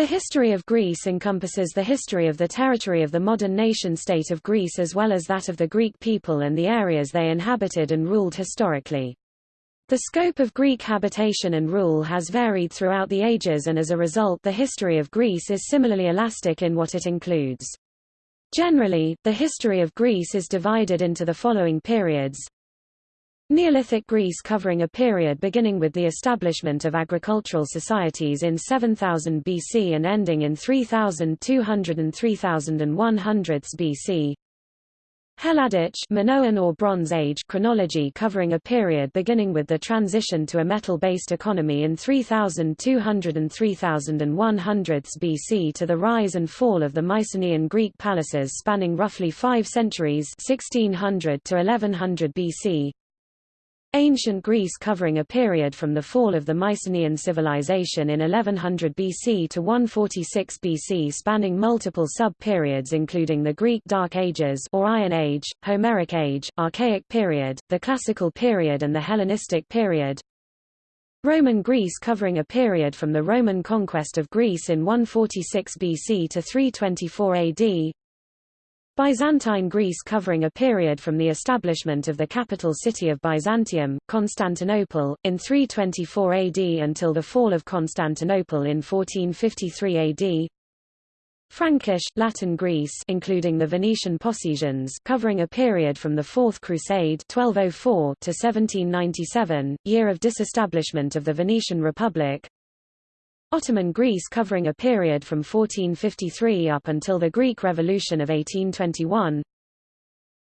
The history of Greece encompasses the history of the territory of the modern nation-state of Greece as well as that of the Greek people and the areas they inhabited and ruled historically. The scope of Greek habitation and rule has varied throughout the ages and as a result the history of Greece is similarly elastic in what it includes. Generally, the history of Greece is divided into the following periods. Neolithic Greece covering a period beginning with the establishment of agricultural societies in 7000 BC and ending in 3200 and 3100 BC. Helladic Minoan or Bronze Age chronology covering a period beginning with the transition to a metal-based economy in 3200 and 3100 BC to the rise and fall of the Mycenaean Greek palaces spanning roughly five centuries 1600 to 1100 BC. Ancient Greece covering a period from the fall of the Mycenaean civilization in 1100 BC to 146 BC spanning multiple sub-periods including the Greek Dark Ages or Iron Age, Homeric Age, Archaic period, the Classical period and the Hellenistic period. Roman Greece covering a period from the Roman conquest of Greece in 146 BC to 324 AD, Byzantine Greece covering a period from the establishment of the capital city of Byzantium, Constantinople, in 324 AD until the fall of Constantinople in 1453 AD. Frankish, Latin Greece including the Venetian possessions covering a period from the Fourth Crusade 1204 to 1797, year of disestablishment of the Venetian Republic Ottoman Greece covering a period from 1453 up until the Greek Revolution of 1821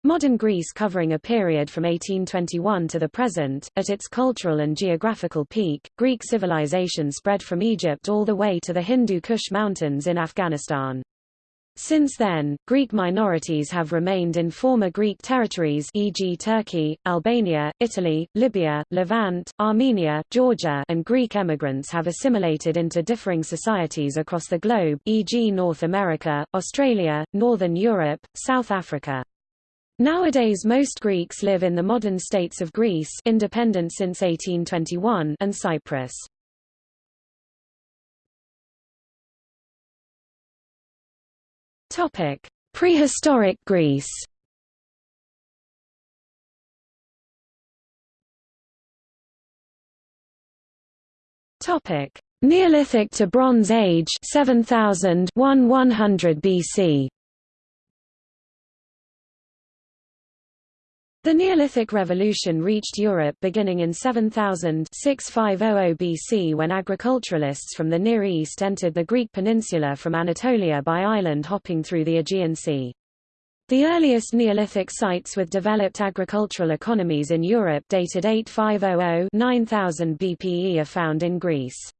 Modern Greece covering a period from 1821 to the present, at its cultural and geographical peak, Greek civilization spread from Egypt all the way to the Hindu Kush Mountains in Afghanistan. Since then, Greek minorities have remained in former Greek territories e.g. Turkey, Albania, Italy, Libya, Levant, Armenia, Georgia and Greek emigrants have assimilated into differing societies across the globe e.g. North America, Australia, Northern Europe, South Africa. Nowadays most Greeks live in the modern states of Greece independent since 1821 and Cyprus. Topic: Prehistoric Greece. Topic: Neolithic to Bronze Age 7000 BC. The Neolithic Revolution reached Europe beginning in 7000 6500 BC when agriculturalists from the Near East entered the Greek peninsula from Anatolia by island hopping through the Aegean Sea. The earliest Neolithic sites with developed agricultural economies in Europe dated 8500-9000 BPE are found in Greece.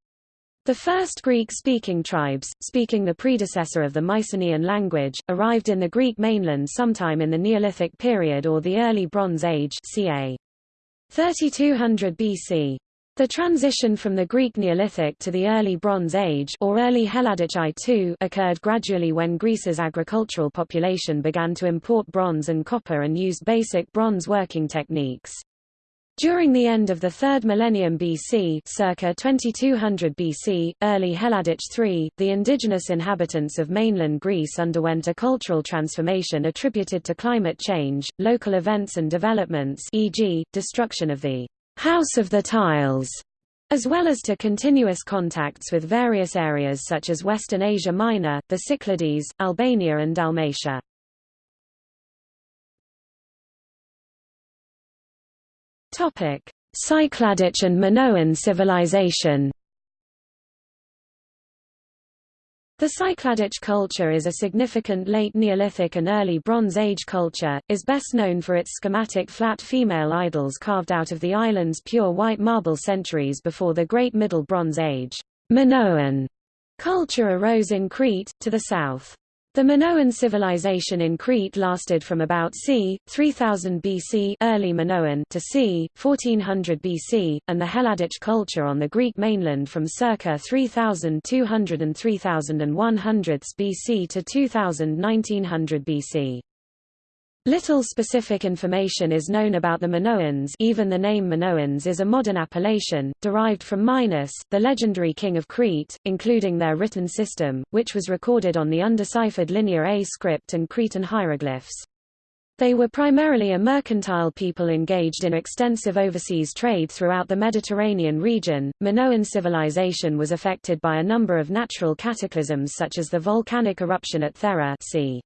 The first Greek-speaking tribes, speaking the predecessor of the Mycenaean language, arrived in the Greek mainland sometime in the Neolithic period or the early Bronze Age ca. 3200 BC. The transition from the Greek Neolithic to the early Bronze Age or early Helladic I occurred gradually when Greece's agricultural population began to import bronze and copper and used basic bronze working techniques. During the end of the 3rd millennium BC circa 2200 BC, early Helladic III, the indigenous inhabitants of mainland Greece underwent a cultural transformation attributed to climate change, local events and developments e.g., destruction of the House of the Tiles, as well as to continuous contacts with various areas such as Western Asia Minor, the Cyclades, Albania and Dalmatia. Topic: Cycladic and Minoan civilization. The Cycladic culture is a significant late Neolithic and early Bronze Age culture, is best known for its schematic flat female idols carved out of the island's pure white marble centuries before the Great Middle Bronze Age. Minoan culture arose in Crete, to the south. The Minoan civilization in Crete lasted from about c. 3000 BC early Minoan to c. 1400 BC, and the Helladic culture on the Greek mainland from circa 3200 and 3100 BC to 2000 1900 BC. Little specific information is known about the Minoans even the name Minoans is a modern appellation, derived from Minos, the legendary king of Crete, including their written system, which was recorded on the undeciphered Linear A script and Cretan hieroglyphs. They were primarily a mercantile people engaged in extensive overseas trade throughout the Mediterranean region. Minoan civilization was affected by a number of natural cataclysms such as the volcanic eruption at Thera c.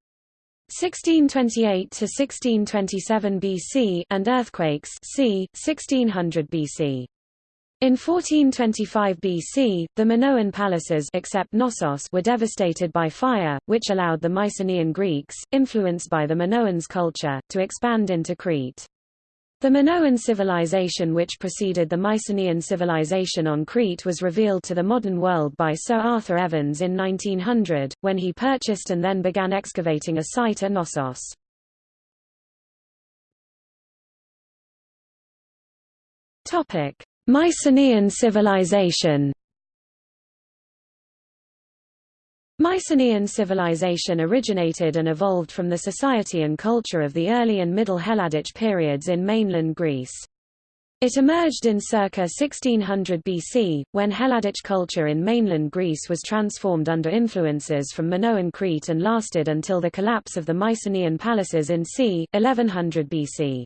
1628 to 1627 BC and earthquakes c. 1600 BC. In 1425 BC, the Minoan palaces except Knossos were devastated by fire, which allowed the Mycenaean Greeks, influenced by the Minoans' culture, to expand into Crete. The Minoan civilization which preceded the Mycenaean civilization on Crete was revealed to the modern world by Sir Arthur Evans in 1900, when he purchased and then began excavating a site at Knossos. Mycenaean civilization Mycenaean civilization originated and evolved from the society and culture of the early and middle Helladic periods in mainland Greece. It emerged in circa 1600 BC, when Helladic culture in mainland Greece was transformed under influences from Minoan Crete and lasted until the collapse of the Mycenaean palaces in c. 1100 BC.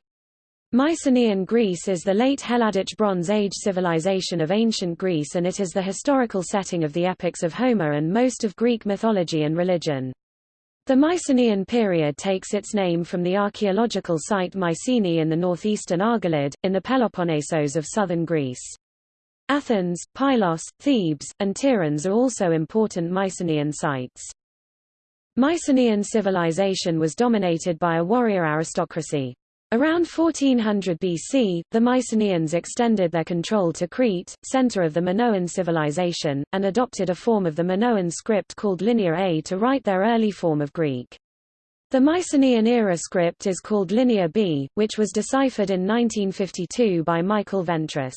Mycenaean Greece is the late Helladic Bronze Age civilization of ancient Greece and it is the historical setting of the epics of Homer and most of Greek mythology and religion. The Mycenaean period takes its name from the archaeological site Mycenae in the northeastern Argolid, in the Peloponnesos of southern Greece. Athens, Pylos, Thebes, and Tiryns are also important Mycenaean sites. Mycenaean civilization was dominated by a warrior aristocracy. Around 1400 BC, the Mycenaeans extended their control to Crete, center of the Minoan civilization, and adopted a form of the Minoan script called Linear A to write their early form of Greek. The Mycenaean-era script is called Linear B, which was deciphered in 1952 by Michael Ventris.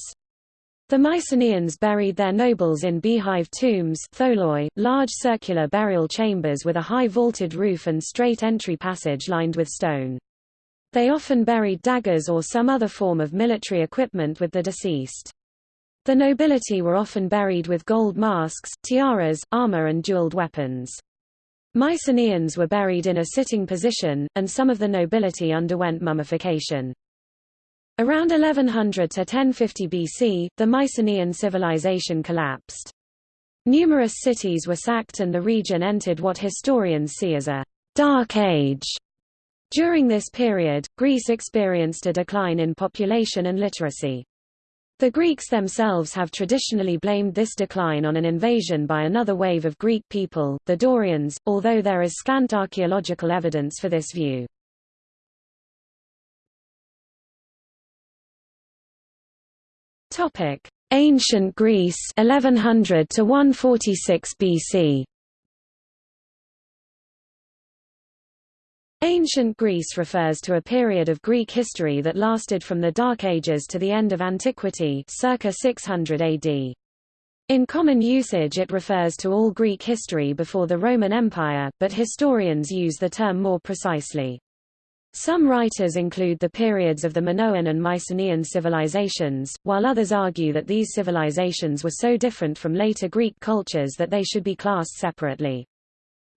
The Mycenaeans buried their nobles in beehive tombs tholoi, large circular burial chambers with a high vaulted roof and straight entry passage lined with stone. They often buried daggers or some other form of military equipment with the deceased. The nobility were often buried with gold masks, tiaras, armor and jeweled weapons. Mycenaeans were buried in a sitting position, and some of the nobility underwent mummification. Around 1100 to 1050 BC, the Mycenaean civilization collapsed. Numerous cities were sacked and the region entered what historians see as a «dark age» During this period, Greece experienced a decline in population and literacy. The Greeks themselves have traditionally blamed this decline on an invasion by another wave of Greek people, the Dorians, although there is scant archaeological evidence for this view. Ancient Greece 1100 to 146 BC. Ancient Greece refers to a period of Greek history that lasted from the Dark Ages to the end of antiquity circa 600 AD. In common usage it refers to all Greek history before the Roman Empire, but historians use the term more precisely. Some writers include the periods of the Minoan and Mycenaean civilizations, while others argue that these civilizations were so different from later Greek cultures that they should be classed separately.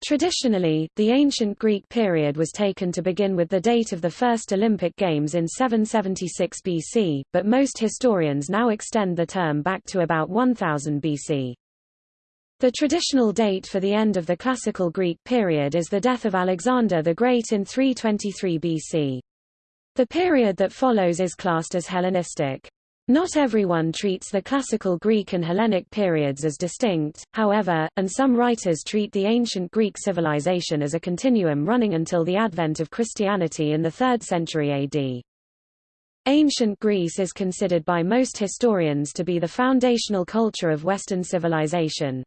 Traditionally, the ancient Greek period was taken to begin with the date of the first Olympic Games in 776 BC, but most historians now extend the term back to about 1000 BC. The traditional date for the end of the classical Greek period is the death of Alexander the Great in 323 BC. The period that follows is classed as Hellenistic. Not everyone treats the classical Greek and Hellenic periods as distinct, however, and some writers treat the ancient Greek civilization as a continuum running until the advent of Christianity in the 3rd century AD. Ancient Greece is considered by most historians to be the foundational culture of Western civilization.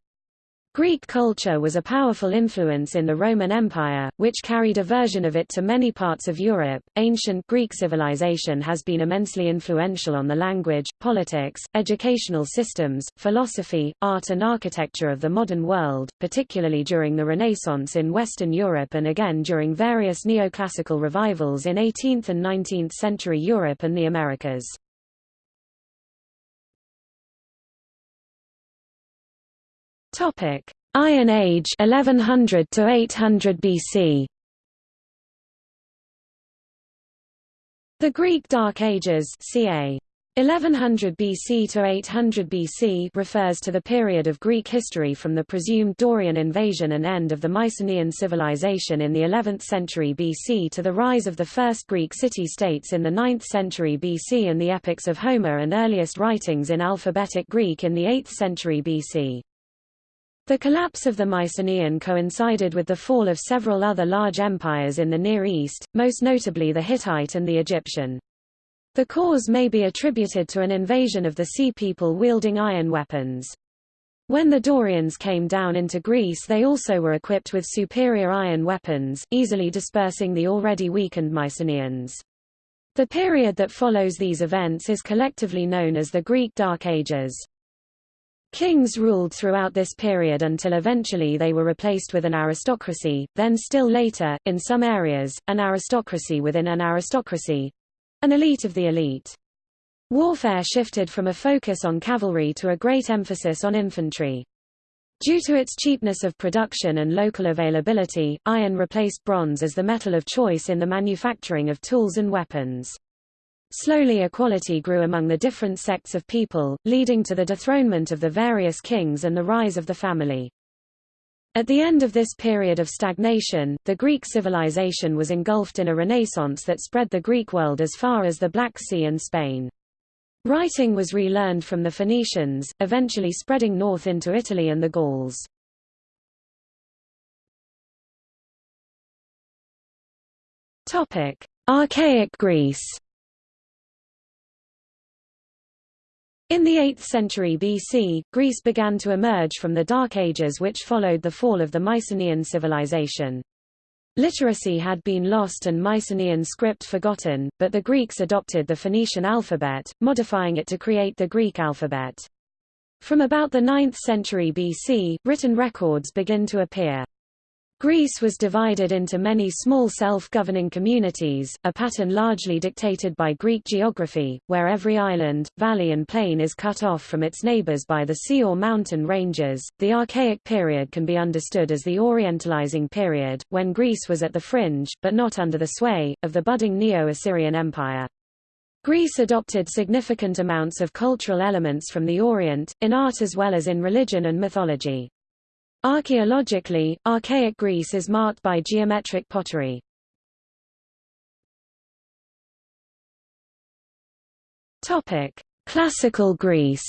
Greek culture was a powerful influence in the Roman Empire, which carried a version of it to many parts of Europe. Ancient Greek civilization has been immensely influential on the language, politics, educational systems, philosophy, art and architecture of the modern world, particularly during the Renaissance in Western Europe and again during various neoclassical revivals in 18th and 19th century Europe and the Americas. Topic: Iron Age 1100 to 800 BC. The Greek Dark Ages ca. 1100 BC to 800 BC refers to the period of Greek history from the presumed Dorian invasion and end of the Mycenaean civilization in the 11th century BC to the rise of the first Greek city-states in the 9th century BC and the epics of Homer and earliest writings in alphabetic Greek in the 8th century BC. The collapse of the Mycenaean coincided with the fall of several other large empires in the Near East, most notably the Hittite and the Egyptian. The cause may be attributed to an invasion of the Sea People wielding iron weapons. When the Dorians came down into Greece they also were equipped with superior iron weapons, easily dispersing the already weakened Mycenaeans. The period that follows these events is collectively known as the Greek Dark Ages. Kings ruled throughout this period until eventually they were replaced with an aristocracy, then still later, in some areas, an aristocracy within an aristocracy—an elite of the elite. Warfare shifted from a focus on cavalry to a great emphasis on infantry. Due to its cheapness of production and local availability, iron replaced bronze as the metal of choice in the manufacturing of tools and weapons. Slowly equality grew among the different sects of people, leading to the dethronement of the various kings and the rise of the family. At the end of this period of stagnation, the Greek civilization was engulfed in a renaissance that spread the Greek world as far as the Black Sea and Spain. Writing was relearned from the Phoenicians, eventually spreading north into Italy and the Gauls. Topic: Archaic Greece In the 8th century BC, Greece began to emerge from the Dark Ages which followed the fall of the Mycenaean civilization. Literacy had been lost and Mycenaean script forgotten, but the Greeks adopted the Phoenician alphabet, modifying it to create the Greek alphabet. From about the 9th century BC, written records begin to appear. Greece was divided into many small self-governing communities, a pattern largely dictated by Greek geography, where every island, valley and plain is cut off from its neighbors by the sea or mountain ranges. The Archaic period can be understood as the Orientalizing period, when Greece was at the fringe, but not under the sway, of the budding Neo-Assyrian Empire. Greece adopted significant amounts of cultural elements from the Orient, in art as well as in religion and mythology. Archaeologically, archaic Greece is marked by geometric pottery. Topic: Classical Greece.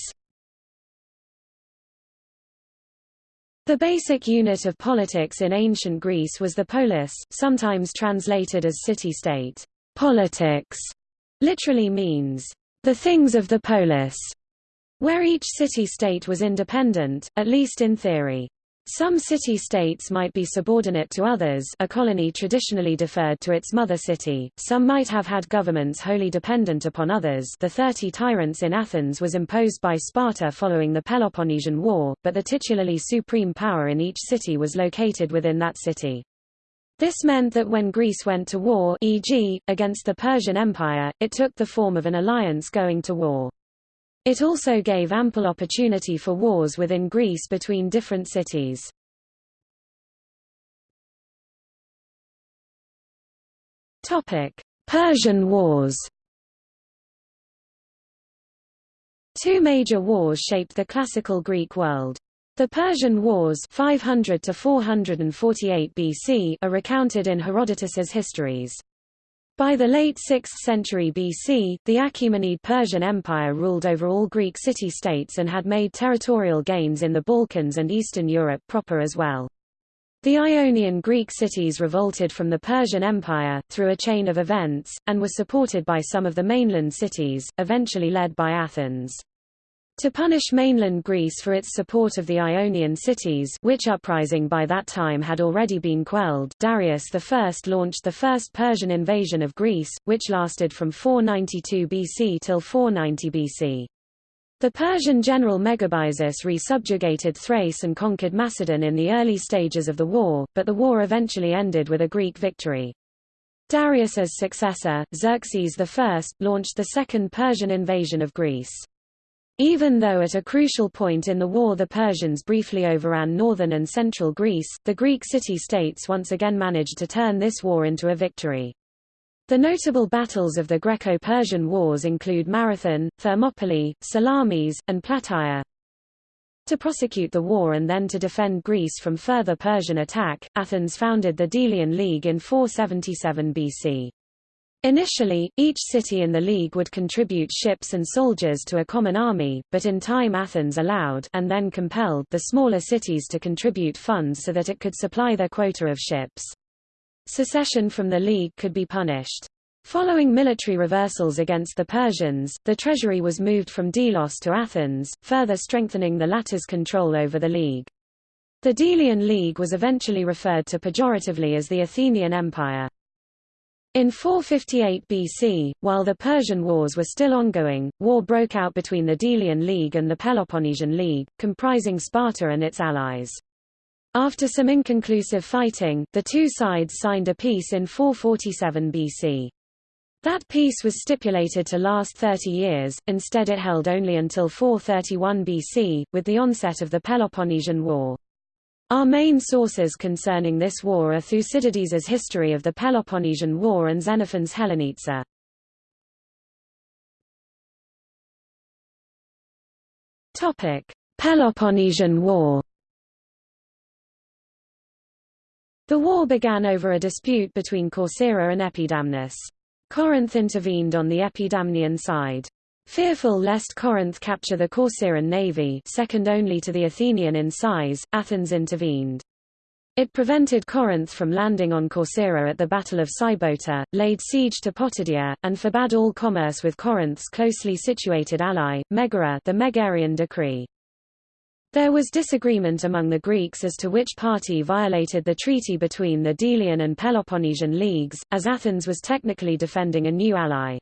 The basic unit of politics in ancient Greece was the polis, sometimes translated as city-state. Politics literally means the things of the polis, where each city-state was independent, at least in theory. Some city-states might be subordinate to others a colony traditionally deferred to its mother city, some might have had governments wholly dependent upon others the Thirty Tyrants in Athens was imposed by Sparta following the Peloponnesian War, but the titularly supreme power in each city was located within that city. This meant that when Greece went to war e.g., against the Persian Empire, it took the form of an alliance going to war. It also gave ample opportunity for wars within Greece between different cities. Persian Wars Two major wars shaped the classical Greek world. The Persian Wars 500 to 448 BC are recounted in Herodotus's histories. By the late 6th century BC, the Achaemenid Persian Empire ruled over all Greek city-states and had made territorial gains in the Balkans and Eastern Europe proper as well. The Ionian Greek cities revolted from the Persian Empire, through a chain of events, and were supported by some of the mainland cities, eventually led by Athens. To punish mainland Greece for its support of the Ionian cities which uprising by that time had already been quelled Darius I launched the first Persian invasion of Greece, which lasted from 492 BC till 490 BC. The Persian general Megabyzus re-subjugated Thrace and conquered Macedon in the early stages of the war, but the war eventually ended with a Greek victory. Darius's successor, Xerxes I, launched the second Persian invasion of Greece. Even though at a crucial point in the war the Persians briefly overran northern and central Greece, the Greek city-states once again managed to turn this war into a victory. The notable battles of the Greco-Persian Wars include Marathon, Thermopylae, Salamis, and Plataea. To prosecute the war and then to defend Greece from further Persian attack, Athens founded the Delian League in 477 BC. Initially, each city in the league would contribute ships and soldiers to a common army, but in time Athens allowed and then compelled the smaller cities to contribute funds so that it could supply their quota of ships. Secession from the league could be punished. Following military reversals against the Persians, the treasury was moved from Delos to Athens, further strengthening the latter's control over the league. The Delian League was eventually referred to pejoratively as the Athenian Empire. In 458 BC, while the Persian Wars were still ongoing, war broke out between the Delian League and the Peloponnesian League, comprising Sparta and its allies. After some inconclusive fighting, the two sides signed a peace in 447 BC. That peace was stipulated to last 30 years, instead it held only until 431 BC, with the onset of the Peloponnesian War. Our main sources concerning this war are Thucydides's History of the Peloponnesian War and Xenophon's Hellenica. Topic: Peloponnesian War. The war began over a dispute between Corcyra and Epidamnus. Corinth intervened on the Epidamnian side. Fearful lest Corinth capture the Corcyran navy second only to the Athenian in size, Athens intervened. It prevented Corinth from landing on Corcyra at the Battle of Sybota, laid siege to Potidaea, and forbade all commerce with Corinth's closely situated ally, Megara the Megarian decree. There was disagreement among the Greeks as to which party violated the treaty between the Delian and Peloponnesian leagues, as Athens was technically defending a new ally.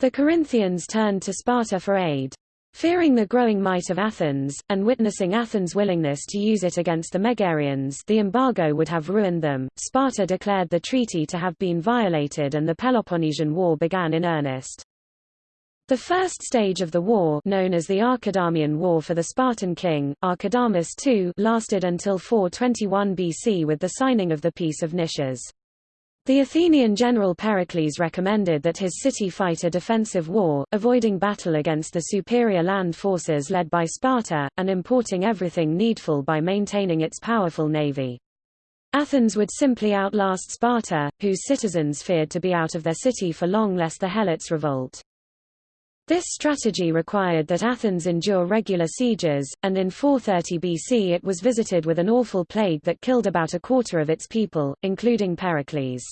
The Corinthians turned to Sparta for aid. Fearing the growing might of Athens, and witnessing Athens' willingness to use it against the Megarians the embargo would have ruined them, Sparta declared the treaty to have been violated and the Peloponnesian War began in earnest. The first stage of the war known as the Archidamian War for the Spartan king, Archidamus II lasted until 421 BC with the signing of the Peace of Nicias. The Athenian general Pericles recommended that his city fight a defensive war, avoiding battle against the superior land forces led by Sparta, and importing everything needful by maintaining its powerful navy. Athens would simply outlast Sparta, whose citizens feared to be out of their city for long lest the Helots revolt. This strategy required that Athens endure regular sieges, and in 430 BC it was visited with an awful plague that killed about a quarter of its people, including Pericles.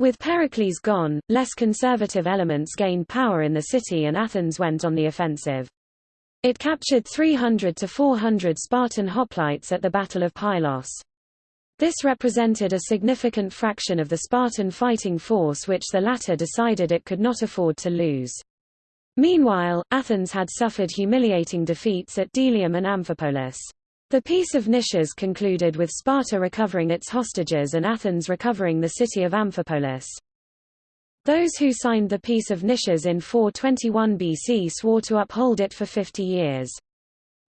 With Pericles gone, less conservative elements gained power in the city and Athens went on the offensive. It captured 300 to 400 Spartan hoplites at the Battle of Pylos. This represented a significant fraction of the Spartan fighting force which the latter decided it could not afford to lose. Meanwhile, Athens had suffered humiliating defeats at Delium and Amphipolis. The Peace of Nicias concluded with Sparta recovering its hostages and Athens recovering the city of Amphipolis. Those who signed the Peace of Nicias in 421 BC swore to uphold it for 50 years.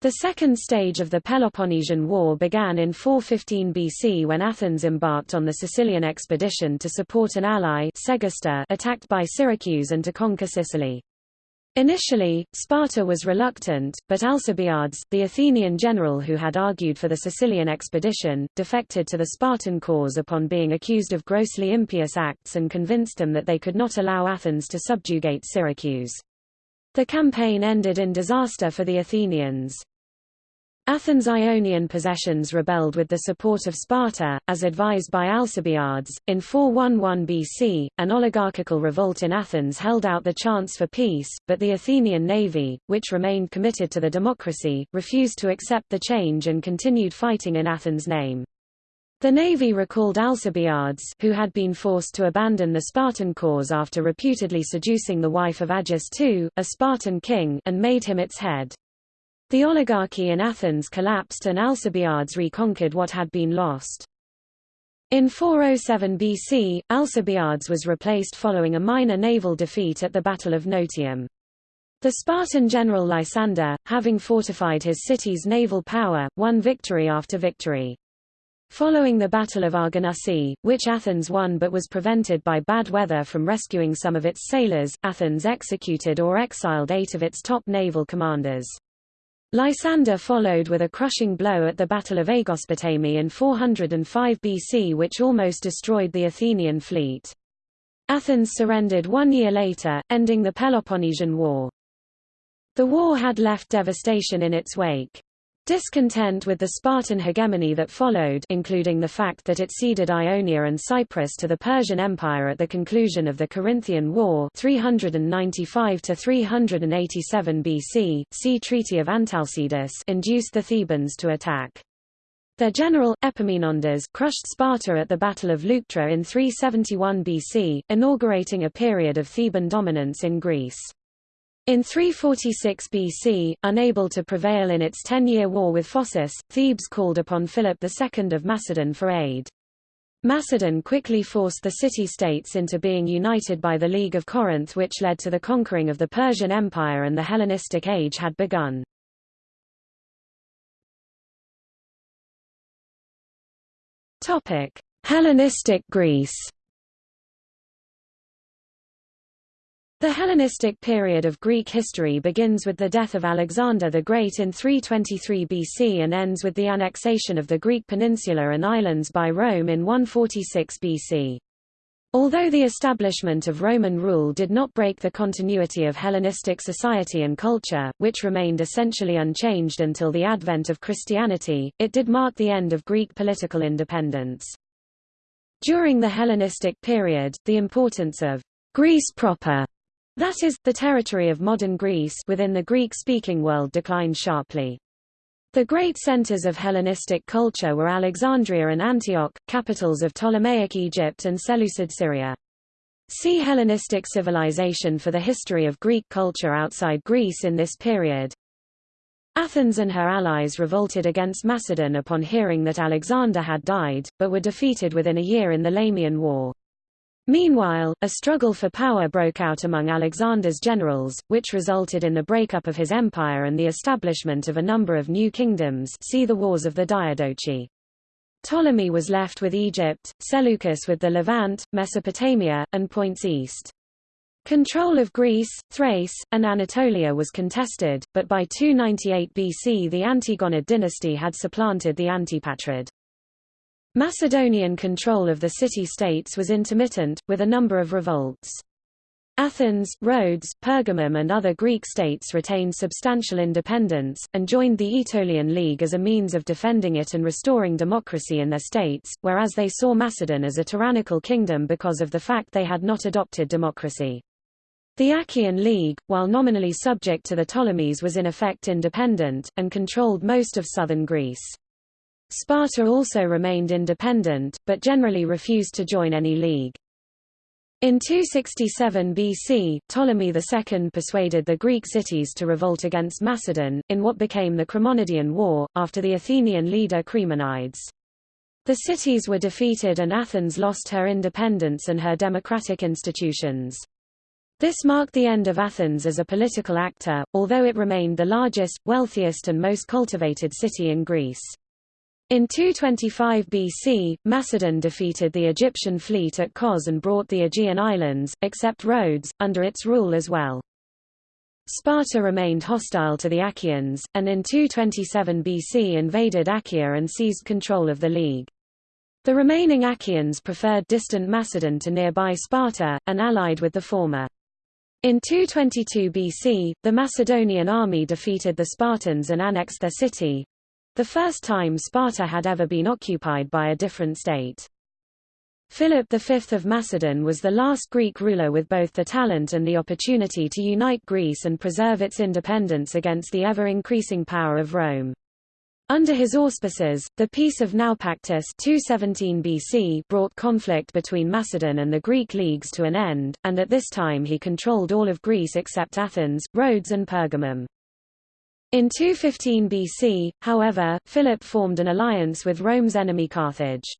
The second stage of the Peloponnesian War began in 415 BC when Athens embarked on the Sicilian expedition to support an ally Segesta attacked by Syracuse and to conquer Sicily. Initially, Sparta was reluctant, but Alcibiades, the Athenian general who had argued for the Sicilian expedition, defected to the Spartan cause upon being accused of grossly impious acts and convinced them that they could not allow Athens to subjugate Syracuse. The campaign ended in disaster for the Athenians. Athens' Ionian possessions rebelled with the support of Sparta, as advised by Alcibiades. In 411 BC, an oligarchical revolt in Athens held out the chance for peace, but the Athenian navy, which remained committed to the democracy, refused to accept the change and continued fighting in Athens' name. The navy recalled Alcibiades who had been forced to abandon the Spartan cause after reputedly seducing the wife of Agis II, a Spartan king, and made him its head. The oligarchy in Athens collapsed and Alcibiades reconquered what had been lost. In 407 BC, Alcibiades was replaced following a minor naval defeat at the Battle of Notium. The Spartan general Lysander, having fortified his city's naval power, won victory after victory. Following the Battle of Arginusae, which Athens won but was prevented by bad weather from rescuing some of its sailors, Athens executed or exiled eight of its top naval commanders. Lysander followed with a crushing blow at the Battle of Aegospotami in 405 BC which almost destroyed the Athenian fleet. Athens surrendered one year later, ending the Peloponnesian War. The war had left devastation in its wake. Discontent with the Spartan hegemony that followed including the fact that it ceded Ionia and Cyprus to the Persian Empire at the conclusion of the Corinthian War 395–387 BC see Treaty of Antalcidas induced the Thebans to attack. Their general, Epaminondas crushed Sparta at the Battle of Leuctra in 371 BC, inaugurating a period of Theban dominance in Greece. In 346 BC, unable to prevail in its ten-year war with Phocis, Thebes called upon Philip II of Macedon for aid. Macedon quickly forced the city-states into being united by the League of Corinth which led to the conquering of the Persian Empire and the Hellenistic Age had begun. Hellenistic Greece The Hellenistic period of Greek history begins with the death of Alexander the Great in 323 BC and ends with the annexation of the Greek peninsula and islands by Rome in 146 BC. Although the establishment of Roman rule did not break the continuity of Hellenistic society and culture, which remained essentially unchanged until the advent of Christianity, it did mark the end of Greek political independence. During the Hellenistic period, the importance of Greece proper that is, the territory of modern Greece within the Greek-speaking world declined sharply. The great centers of Hellenistic culture were Alexandria and Antioch, capitals of Ptolemaic Egypt and Seleucid Syria. See Hellenistic civilization for the history of Greek culture outside Greece in this period. Athens and her allies revolted against Macedon upon hearing that Alexander had died, but were defeated within a year in the Lamian War. Meanwhile, a struggle for power broke out among Alexander's generals, which resulted in the breakup of his empire and the establishment of a number of new kingdoms see the Wars of the Diadochi. Ptolemy was left with Egypt, Seleucus with the Levant, Mesopotamia, and points east. Control of Greece, Thrace, and Anatolia was contested, but by 298 BC the Antigonid dynasty had supplanted the Antipatrid. Macedonian control of the city-states was intermittent, with a number of revolts. Athens, Rhodes, Pergamum and other Greek states retained substantial independence, and joined the Aetolian League as a means of defending it and restoring democracy in their states, whereas they saw Macedon as a tyrannical kingdom because of the fact they had not adopted democracy. The Achaean League, while nominally subject to the Ptolemies was in effect independent, and controlled most of southern Greece. Sparta also remained independent, but generally refused to join any league. In 267 BC, Ptolemy II persuaded the Greek cities to revolt against Macedon, in what became the Chremonidean War, after the Athenian leader Chremonides. The cities were defeated and Athens lost her independence and her democratic institutions. This marked the end of Athens as a political actor, although it remained the largest, wealthiest and most cultivated city in Greece. In 225 BC, Macedon defeated the Egyptian fleet at Kos and brought the Aegean islands, except Rhodes, under its rule as well. Sparta remained hostile to the Achaeans, and in 227 BC invaded Achaea and seized control of the League. The remaining Achaeans preferred distant Macedon to nearby Sparta, and allied with the former. In 222 BC, the Macedonian army defeated the Spartans and annexed their city, the first time Sparta had ever been occupied by a different state. Philip V of Macedon was the last Greek ruler with both the talent and the opportunity to unite Greece and preserve its independence against the ever-increasing power of Rome. Under his auspices, the Peace of Naupactus 217 BC brought conflict between Macedon and the Greek leagues to an end, and at this time he controlled all of Greece except Athens, Rhodes and Pergamum. In 215 BC, however, Philip formed an alliance with Rome's enemy Carthage.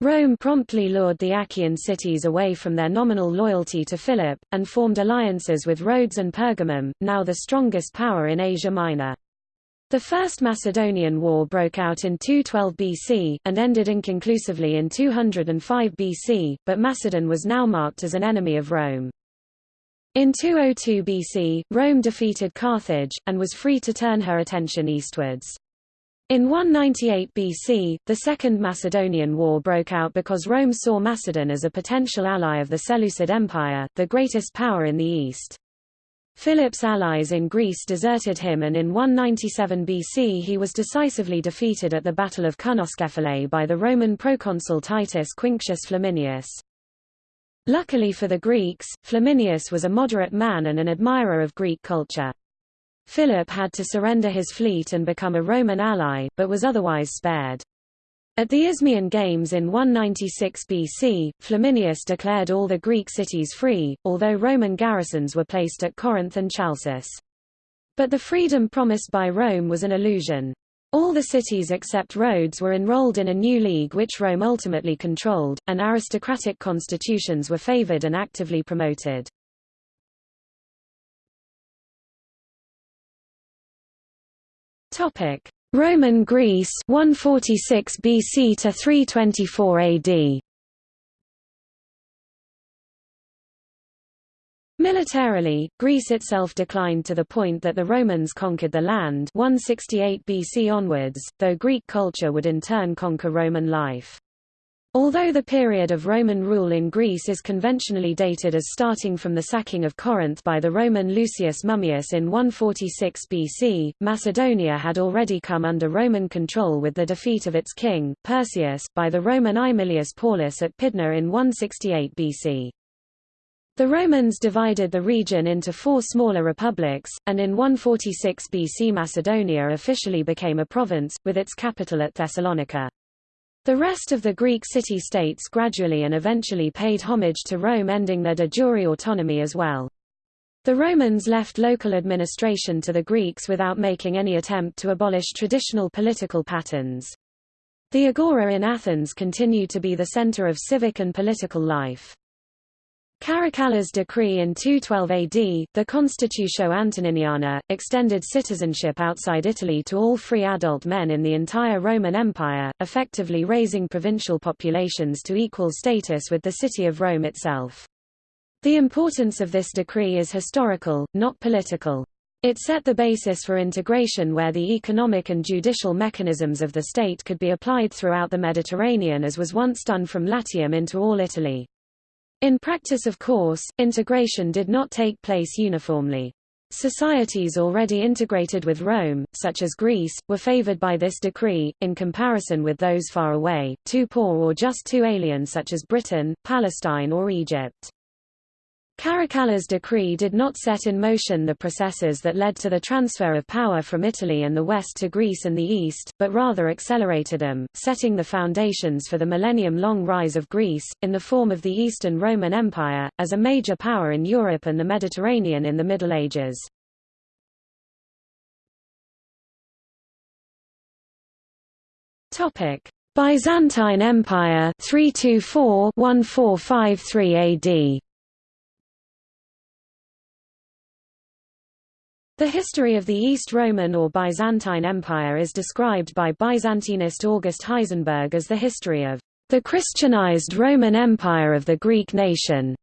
Rome promptly lured the Achaean cities away from their nominal loyalty to Philip, and formed alliances with Rhodes and Pergamum, now the strongest power in Asia Minor. The First Macedonian War broke out in 212 BC, and ended inconclusively in 205 BC, but Macedon was now marked as an enemy of Rome. In 202 BC, Rome defeated Carthage, and was free to turn her attention eastwards. In 198 BC, the Second Macedonian War broke out because Rome saw Macedon as a potential ally of the Seleucid Empire, the greatest power in the east. Philip's allies in Greece deserted him and in 197 BC he was decisively defeated at the Battle of Cynoscephalae by the Roman proconsul Titus Quinctius Flamininus. Luckily for the Greeks, Flamininus was a moderate man and an admirer of Greek culture. Philip had to surrender his fleet and become a Roman ally, but was otherwise spared. At the Isthmian Games in 196 BC, Flamininus declared all the Greek cities free, although Roman garrisons were placed at Corinth and Chalcis. But the freedom promised by Rome was an illusion. All the cities except Rhodes were enrolled in a new league which Rome ultimately controlled, and aristocratic constitutions were favored and actively promoted. Roman Greece 146 BC to 324 AD. Militarily, Greece itself declined to the point that the Romans conquered the land 168 BC onwards, though Greek culture would in turn conquer Roman life. Although the period of Roman rule in Greece is conventionally dated as starting from the sacking of Corinth by the Roman Lucius Mummius in 146 BC, Macedonia had already come under Roman control with the defeat of its king, Perseus, by the Roman Aemilius Paulus at Pydna in 168 BC. The Romans divided the region into four smaller republics, and in 146 BC Macedonia officially became a province, with its capital at Thessalonica. The rest of the Greek city-states gradually and eventually paid homage to Rome ending their de jure autonomy as well. The Romans left local administration to the Greeks without making any attempt to abolish traditional political patterns. The Agora in Athens continued to be the center of civic and political life. Caracalla's decree in 212 AD, the Constitutio Antoniniana, extended citizenship outside Italy to all free adult men in the entire Roman Empire, effectively raising provincial populations to equal status with the city of Rome itself. The importance of this decree is historical, not political. It set the basis for integration where the economic and judicial mechanisms of the state could be applied throughout the Mediterranean as was once done from Latium into all Italy. In practice of course, integration did not take place uniformly. Societies already integrated with Rome, such as Greece, were favored by this decree, in comparison with those far away, too poor or just too alien such as Britain, Palestine or Egypt. Caracalla's decree did not set in motion the processes that led to the transfer of power from Italy and the West to Greece and the East, but rather accelerated them, setting the foundations for the millennium-long rise of Greece, in the form of the Eastern Roman Empire, as a major power in Europe and the Mediterranean in the Middle Ages. Byzantine Empire 324-1453 AD The history of the East Roman or Byzantine Empire is described by Byzantinist August Heisenberg as the history of the Christianized Roman Empire of the Greek nation.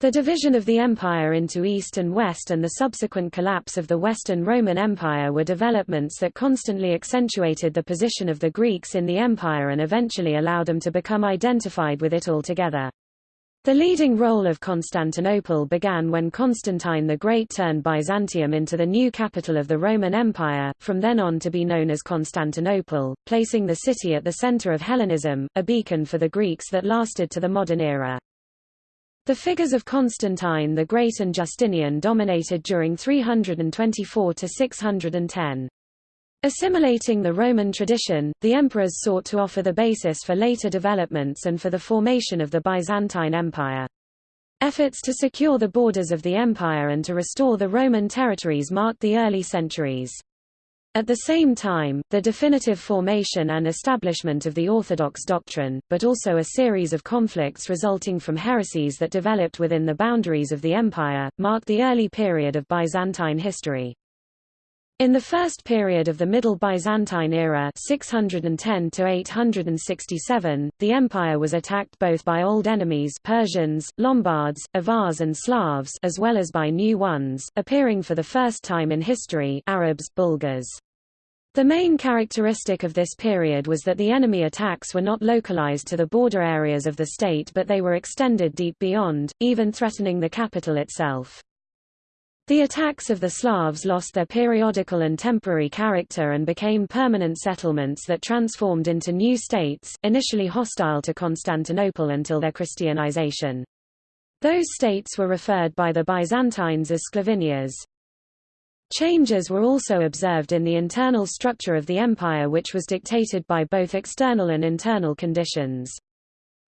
The division of the empire into East and West and the subsequent collapse of the Western Roman Empire were developments that constantly accentuated the position of the Greeks in the empire and eventually allowed them to become identified with it altogether. The leading role of Constantinople began when Constantine the Great turned Byzantium into the new capital of the Roman Empire, from then on to be known as Constantinople, placing the city at the center of Hellenism, a beacon for the Greeks that lasted to the modern era. The figures of Constantine the Great and Justinian dominated during 324 to 610. Assimilating the Roman tradition, the emperors sought to offer the basis for later developments and for the formation of the Byzantine Empire. Efforts to secure the borders of the empire and to restore the Roman territories marked the early centuries. At the same time, the definitive formation and establishment of the Orthodox doctrine, but also a series of conflicts resulting from heresies that developed within the boundaries of the empire, marked the early period of Byzantine history. In the first period of the Middle Byzantine era 610 to 867, the empire was attacked both by old enemies Persians, Lombards, Avars and Slavs as well as by new ones, appearing for the first time in history Arabs, Bulgars. The main characteristic of this period was that the enemy attacks were not localized to the border areas of the state but they were extended deep beyond, even threatening the capital itself. The attacks of the Slavs lost their periodical and temporary character and became permanent settlements that transformed into new states, initially hostile to Constantinople until their Christianization. Those states were referred by the Byzantines as Sclavinias. Changes were also observed in the internal structure of the empire which was dictated by both external and internal conditions.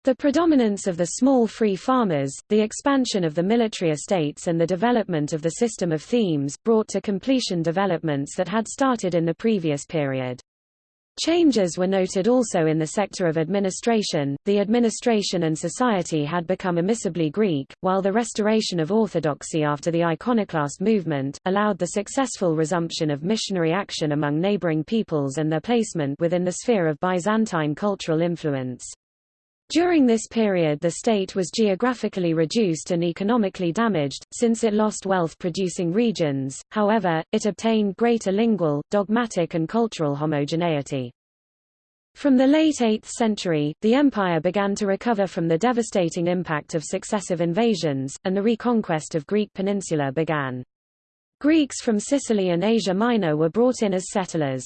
The predominance of the small free farmers, the expansion of the military estates and the development of the system of themes, brought to completion developments that had started in the previous period. Changes were noted also in the sector of administration, the administration and society had become emissibly Greek, while the restoration of orthodoxy after the iconoclast movement, allowed the successful resumption of missionary action among neighboring peoples and their placement within the sphere of Byzantine cultural influence. During this period the state was geographically reduced and economically damaged, since it lost wealth-producing regions, however, it obtained greater lingual, dogmatic and cultural homogeneity. From the late 8th century, the empire began to recover from the devastating impact of successive invasions, and the reconquest of Greek peninsula began. Greeks from Sicily and Asia Minor were brought in as settlers.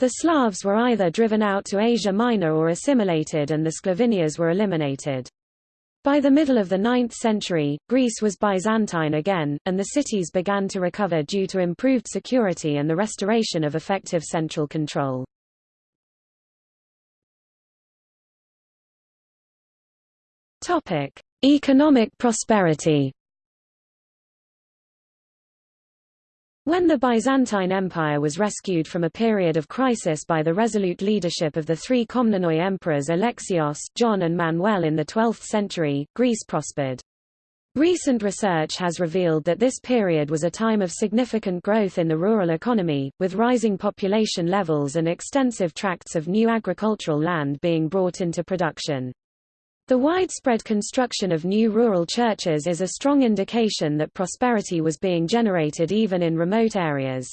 The Slavs were either driven out to Asia Minor or assimilated and the Sclavinias were eliminated. By the middle of the 9th century, Greece was Byzantine again, and the cities began to recover due to improved security and the restoration of effective central control. Economic prosperity When the Byzantine Empire was rescued from a period of crisis by the resolute leadership of the three Komnenoi emperors Alexios, John and Manuel in the 12th century, Greece prospered. Recent research has revealed that this period was a time of significant growth in the rural economy, with rising population levels and extensive tracts of new agricultural land being brought into production. The widespread construction of new rural churches is a strong indication that prosperity was being generated even in remote areas.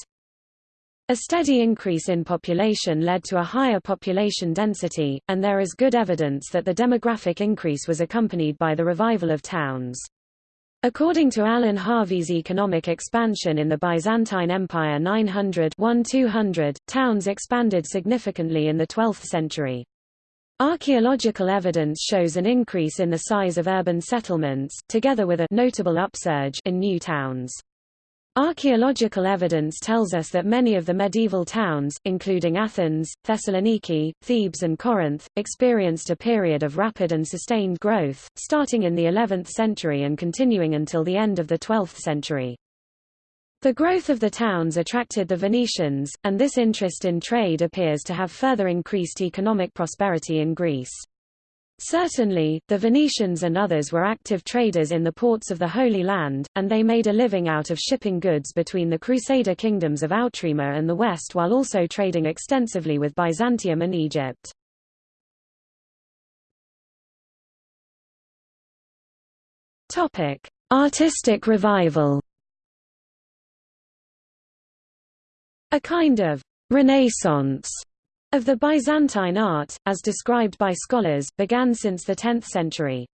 A steady increase in population led to a higher population density, and there is good evidence that the demographic increase was accompanied by the revival of towns. According to Alan Harvey's economic expansion in the Byzantine Empire 900-1200, towns expanded significantly in the 12th century. Archaeological evidence shows an increase in the size of urban settlements, together with a notable upsurge in new towns. Archaeological evidence tells us that many of the medieval towns, including Athens, Thessaloniki, Thebes and Corinth, experienced a period of rapid and sustained growth, starting in the 11th century and continuing until the end of the 12th century. The growth of the towns attracted the Venetians, and this interest in trade appears to have further increased economic prosperity in Greece. Certainly, the Venetians and others were active traders in the ports of the Holy Land, and they made a living out of shipping goods between the Crusader kingdoms of Outremer and the West while also trading extensively with Byzantium and Egypt. Artistic revival A kind of «renaissance» of the Byzantine art, as described by scholars, began since the 10th century.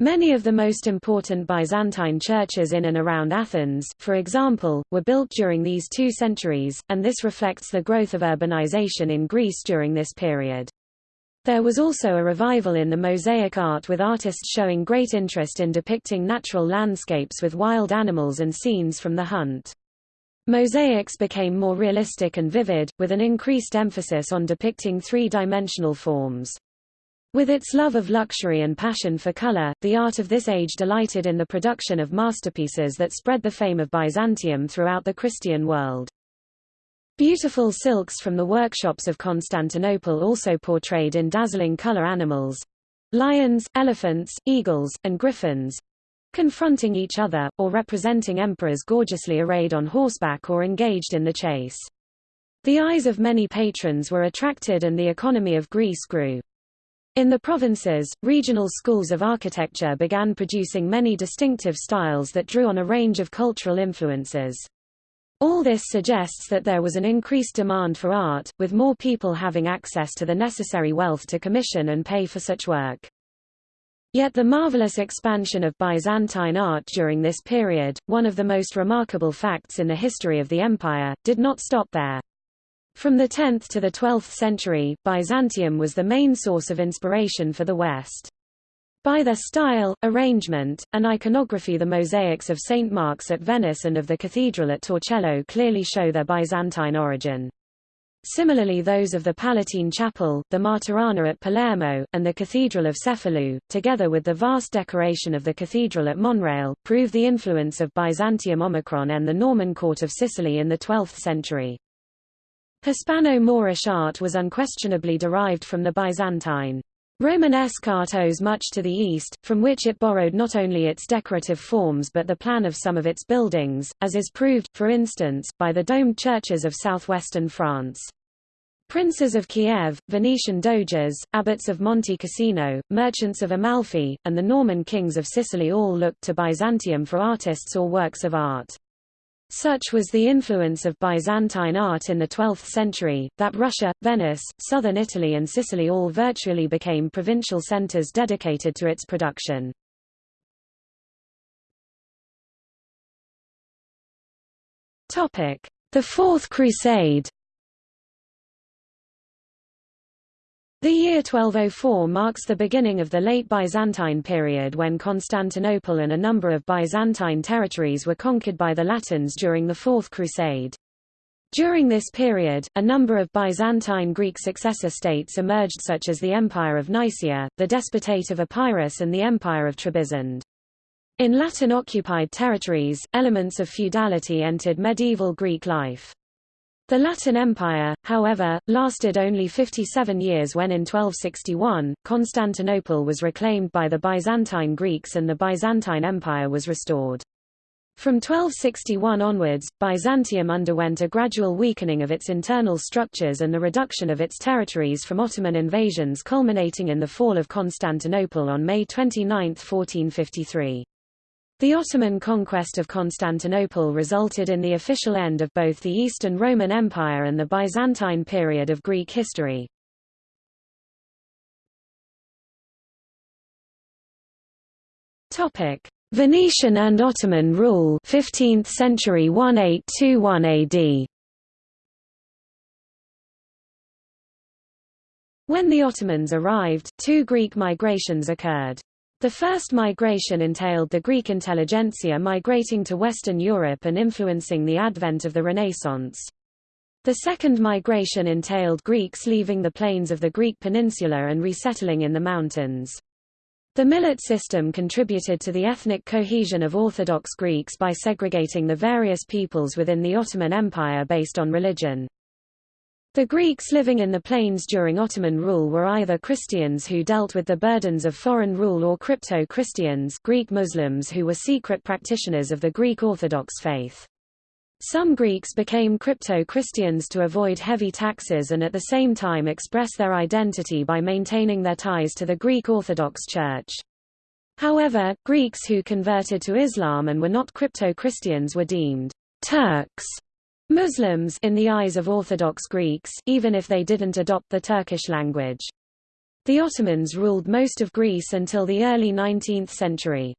Many of the most important Byzantine churches in and around Athens, for example, were built during these two centuries, and this reflects the growth of urbanization in Greece during this period. There was also a revival in the mosaic art with artists showing great interest in depicting natural landscapes with wild animals and scenes from the hunt. Mosaics became more realistic and vivid, with an increased emphasis on depicting three-dimensional forms. With its love of luxury and passion for color, the art of this age delighted in the production of masterpieces that spread the fame of Byzantium throughout the Christian world. Beautiful silks from the workshops of Constantinople also portrayed in dazzling color animals lions, elephants, eagles, and griffins confronting each other, or representing emperors gorgeously arrayed on horseback or engaged in the chase. The eyes of many patrons were attracted and the economy of Greece grew. In the provinces, regional schools of architecture began producing many distinctive styles that drew on a range of cultural influences. All this suggests that there was an increased demand for art, with more people having access to the necessary wealth to commission and pay for such work. Yet the marvelous expansion of Byzantine art during this period, one of the most remarkable facts in the history of the empire, did not stop there. From the 10th to the 12th century, Byzantium was the main source of inspiration for the West. By their style, arrangement, and iconography the mosaics of St. Mark's at Venice and of the cathedral at Torcello clearly show their Byzantine origin. Similarly those of the Palatine Chapel, the Martorana at Palermo, and the Cathedral of Cefalù, together with the vast decoration of the cathedral at Monreale, prove the influence of Byzantium Omicron and the Norman court of Sicily in the 12th century. Hispano-Moorish art was unquestionably derived from the Byzantine. Romanesque art owes much to the East, from which it borrowed not only its decorative forms but the plan of some of its buildings, as is proved, for instance, by the domed churches of southwestern France. Princes of Kiev, Venetian doges, abbots of Monte Cassino, merchants of Amalfi, and the Norman kings of Sicily all looked to Byzantium for artists or works of art. Such was the influence of Byzantine art in the 12th century, that Russia, Venice, southern Italy and Sicily all virtually became provincial centers dedicated to its production. The Fourth Crusade The year 1204 marks the beginning of the late Byzantine period when Constantinople and a number of Byzantine territories were conquered by the Latins during the Fourth Crusade. During this period, a number of Byzantine Greek successor states emerged such as the Empire of Nicaea, the Despotate of Epirus and the Empire of Trebizond. In Latin-occupied territories, elements of feudality entered medieval Greek life. The Latin Empire, however, lasted only 57 years when in 1261, Constantinople was reclaimed by the Byzantine Greeks and the Byzantine Empire was restored. From 1261 onwards, Byzantium underwent a gradual weakening of its internal structures and the reduction of its territories from Ottoman invasions culminating in the fall of Constantinople on May 29, 1453. The Ottoman conquest of Constantinople resulted in the official end of both the Eastern Roman Empire and the Byzantine period of Greek history. Topic: Venetian and Ottoman rule 15th century 1821 AD. When the Ottomans arrived, two Greek migrations occurred. The first migration entailed the Greek intelligentsia migrating to Western Europe and influencing the advent of the Renaissance. The second migration entailed Greeks leaving the plains of the Greek peninsula and resettling in the mountains. The millet system contributed to the ethnic cohesion of Orthodox Greeks by segregating the various peoples within the Ottoman Empire based on religion. The Greeks living in the plains during Ottoman rule were either Christians who dealt with the burdens of foreign rule or crypto-Christians Greek Muslims who were secret practitioners of the Greek Orthodox faith. Some Greeks became crypto-Christians to avoid heavy taxes and at the same time express their identity by maintaining their ties to the Greek Orthodox Church. However, Greeks who converted to Islam and were not crypto-Christians were deemed Turks Muslims in the eyes of Orthodox Greeks, even if they didn't adopt the Turkish language. The Ottomans ruled most of Greece until the early 19th century.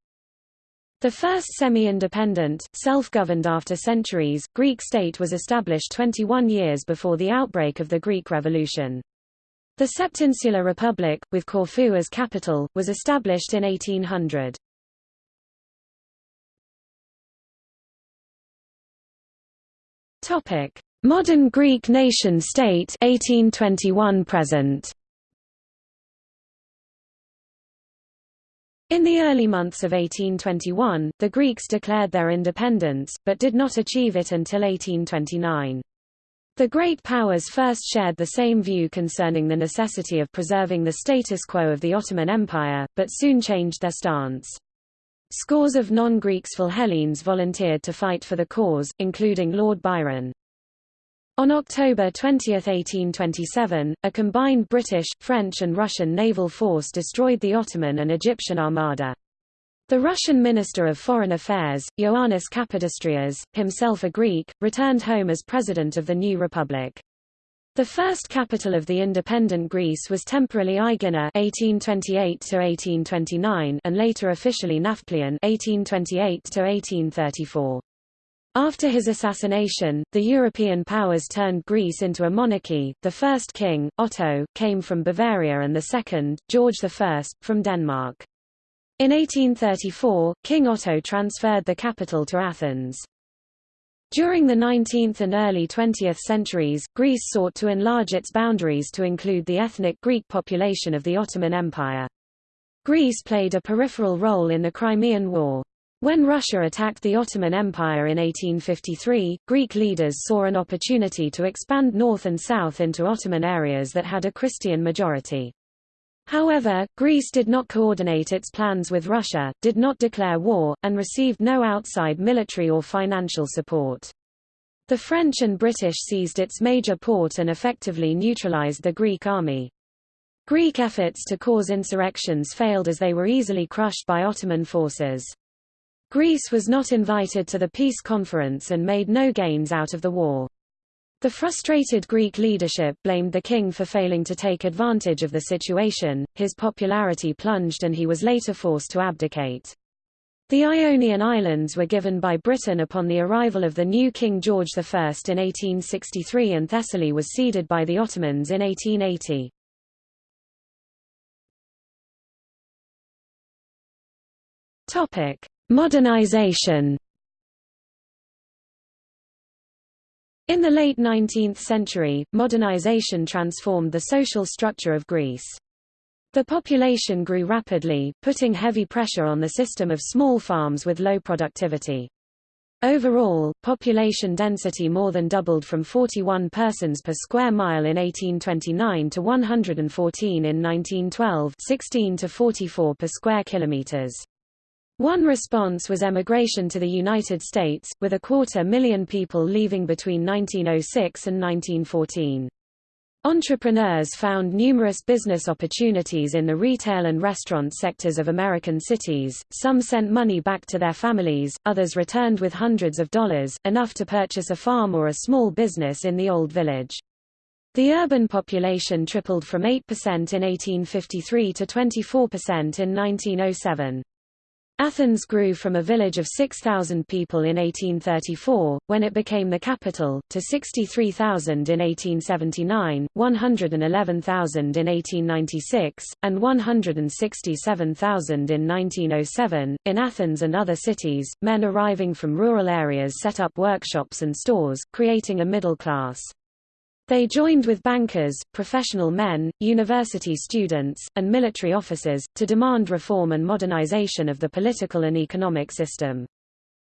The first semi-independent, self-governed after centuries, Greek state was established 21 years before the outbreak of the Greek Revolution. The Septinsular Republic, with Corfu as capital, was established in 1800. Modern Greek nation-state 1821 present In the early months of 1821, the Greeks declared their independence, but did not achieve it until 1829. The great powers first shared the same view concerning the necessity of preserving the status quo of the Ottoman Empire, but soon changed their stance. Scores of non-Greeks Philhellenes volunteered to fight for the cause, including Lord Byron. On October 20, 1827, a combined British, French and Russian naval force destroyed the Ottoman and Egyptian armada. The Russian Minister of Foreign Affairs, Ioannis Kapodistrias, himself a Greek, returned home as president of the new republic. The first capital of the independent Greece was temporarily Aegina (1828–1829) and later officially Nafplion (1828–1834). After his assassination, the European powers turned Greece into a monarchy. The first king, Otto, came from Bavaria and the second, George I, from Denmark. In 1834, King Otto transferred the capital to Athens. During the 19th and early 20th centuries, Greece sought to enlarge its boundaries to include the ethnic Greek population of the Ottoman Empire. Greece played a peripheral role in the Crimean War. When Russia attacked the Ottoman Empire in 1853, Greek leaders saw an opportunity to expand north and south into Ottoman areas that had a Christian majority. However, Greece did not coordinate its plans with Russia, did not declare war, and received no outside military or financial support. The French and British seized its major port and effectively neutralized the Greek army. Greek efforts to cause insurrections failed as they were easily crushed by Ottoman forces. Greece was not invited to the peace conference and made no gains out of the war. The frustrated Greek leadership blamed the king for failing to take advantage of the situation, his popularity plunged and he was later forced to abdicate. The Ionian Islands were given by Britain upon the arrival of the new King George I in 1863 and Thessaly was ceded by the Ottomans in 1880. Topic: Modernization In the late 19th century, modernization transformed the social structure of Greece. The population grew rapidly, putting heavy pressure on the system of small farms with low productivity. Overall, population density more than doubled from 41 persons per square mile in 1829 to 114 in 1912 16 to 44 per square kilometers. One response was emigration to the United States, with a quarter million people leaving between 1906 and 1914. Entrepreneurs found numerous business opportunities in the retail and restaurant sectors of American cities, some sent money back to their families, others returned with hundreds of dollars, enough to purchase a farm or a small business in the Old Village. The urban population tripled from 8% in 1853 to 24% in 1907. Athens grew from a village of 6,000 people in 1834, when it became the capital, to 63,000 in 1879, 111,000 in 1896, and 167,000 in 1907. In Athens and other cities, men arriving from rural areas set up workshops and stores, creating a middle class. They joined with bankers, professional men, university students, and military officers, to demand reform and modernization of the political and economic system.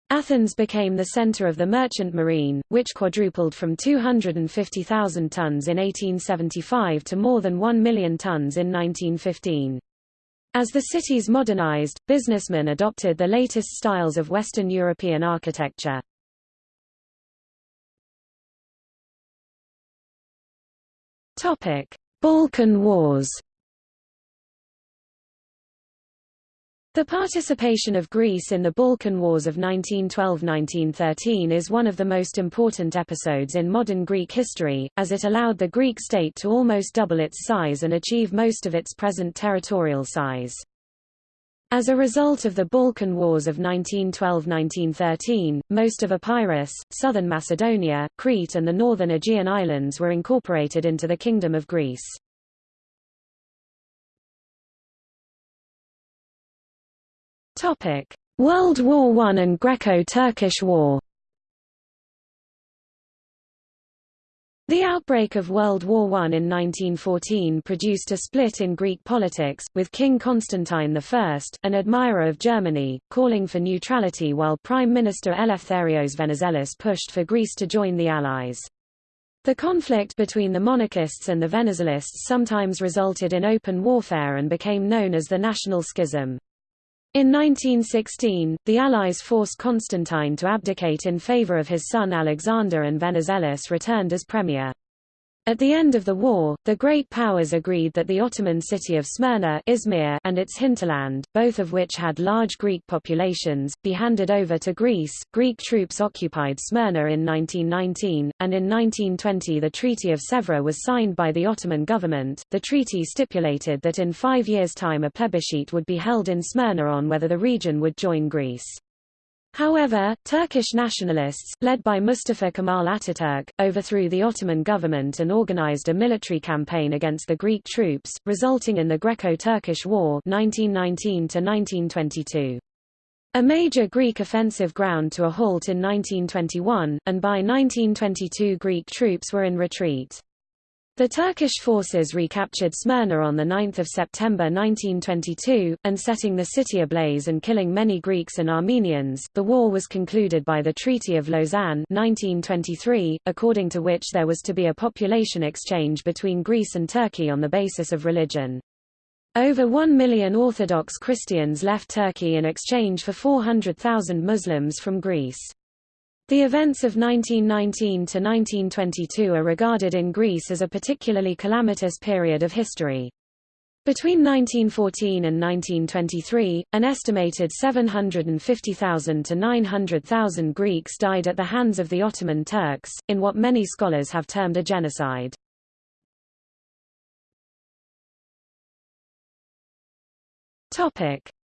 Athens became the center of the merchant marine, which quadrupled from 250,000 tons in 1875 to more than 1 million tons in 1915. As the cities modernized, businessmen adopted the latest styles of Western European architecture. Topic: Balkan Wars. The participation of Greece in the Balkan Wars of 1912–1913 is one of the most important episodes in modern Greek history, as it allowed the Greek state to almost double its size and achieve most of its present territorial size. As a result of the Balkan Wars of 1912–1913, most of Epirus, southern Macedonia, Crete and the northern Aegean islands were incorporated into the Kingdom of Greece. World War I and Greco-Turkish War. The outbreak of World War I in 1914 produced a split in Greek politics, with King Constantine I, an admirer of Germany, calling for neutrality while Prime Minister Eleftherios Venizelos pushed for Greece to join the Allies. The conflict between the monarchists and the Venizelists sometimes resulted in open warfare and became known as the National Schism. In 1916, the Allies forced Constantine to abdicate in favor of his son Alexander and Venizelos returned as premier. At the end of the war, the great powers agreed that the Ottoman city of Smyrna Izmir and its hinterland, both of which had large Greek populations, be handed over to Greece. Greek troops occupied Smyrna in 1919, and in 1920 the Treaty of Sèvres was signed by the Ottoman government. The treaty stipulated that in five years' time a plebiscite would be held in Smyrna on whether the region would join Greece. However, Turkish nationalists, led by Mustafa Kemal Ataturk, overthrew the Ottoman government and organized a military campaign against the Greek troops, resulting in the Greco-Turkish War 1919 A major Greek offensive ground to a halt in 1921, and by 1922 Greek troops were in retreat. The Turkish forces recaptured Smyrna on 9 September 1922, and setting the city ablaze and killing many Greeks and Armenians. The war was concluded by the Treaty of Lausanne 1923, according to which there was to be a population exchange between Greece and Turkey on the basis of religion. Over 1 million Orthodox Christians left Turkey in exchange for 400,000 Muslims from Greece. The events of 1919 to 1922 are regarded in Greece as a particularly calamitous period of history. Between 1914 and 1923, an estimated 750,000 to 900,000 Greeks died at the hands of the Ottoman Turks, in what many scholars have termed a genocide.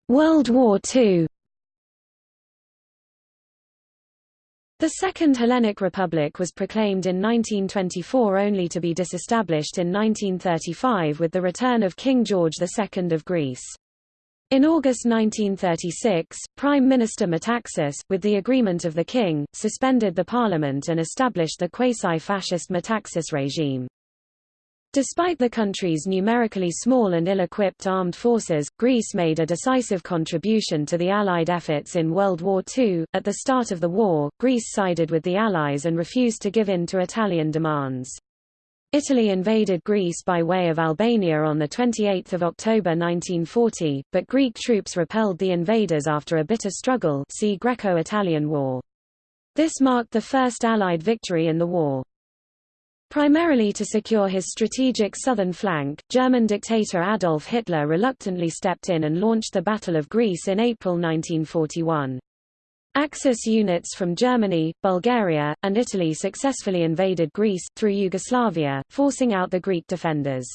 World War II The Second Hellenic Republic was proclaimed in 1924 only to be disestablished in 1935 with the return of King George II of Greece. In August 1936, Prime Minister Metaxas, with the agreement of the king, suspended the parliament and established the quasi-fascist Metaxas regime. Despite the country's numerically small and ill-equipped armed forces, Greece made a decisive contribution to the Allied efforts in World War II. At the start of the war, Greece sided with the Allies and refused to give in to Italian demands. Italy invaded Greece by way of Albania on 28 October 1940, but Greek troops repelled the invaders after a bitter struggle see Greco-Italian War. This marked the first Allied victory in the war. Primarily to secure his strategic southern flank, German dictator Adolf Hitler reluctantly stepped in and launched the Battle of Greece in April 1941. Axis units from Germany, Bulgaria, and Italy successfully invaded Greece, through Yugoslavia, forcing out the Greek defenders.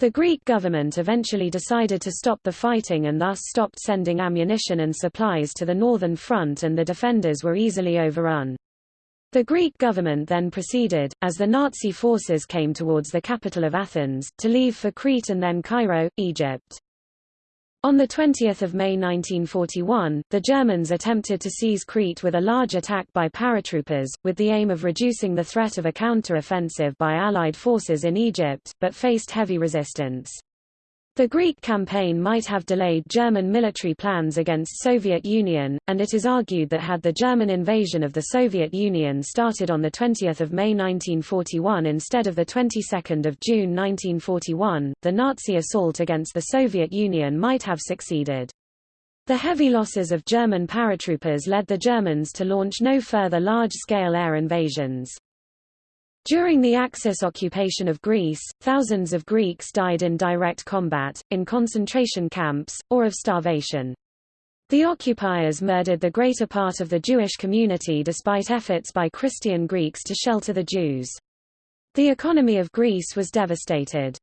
The Greek government eventually decided to stop the fighting and thus stopped sending ammunition and supplies to the northern front and the defenders were easily overrun. The Greek government then proceeded, as the Nazi forces came towards the capital of Athens, to leave for Crete and then Cairo, Egypt. On 20 May 1941, the Germans attempted to seize Crete with a large attack by paratroopers, with the aim of reducing the threat of a counter-offensive by Allied forces in Egypt, but faced heavy resistance. The Greek campaign might have delayed German military plans against Soviet Union, and it is argued that had the German invasion of the Soviet Union started on 20 May 1941 instead of 22 June 1941, the Nazi assault against the Soviet Union might have succeeded. The heavy losses of German paratroopers led the Germans to launch no further large-scale air invasions. During the Axis occupation of Greece, thousands of Greeks died in direct combat, in concentration camps, or of starvation. The occupiers murdered the greater part of the Jewish community despite efforts by Christian Greeks to shelter the Jews. The economy of Greece was devastated.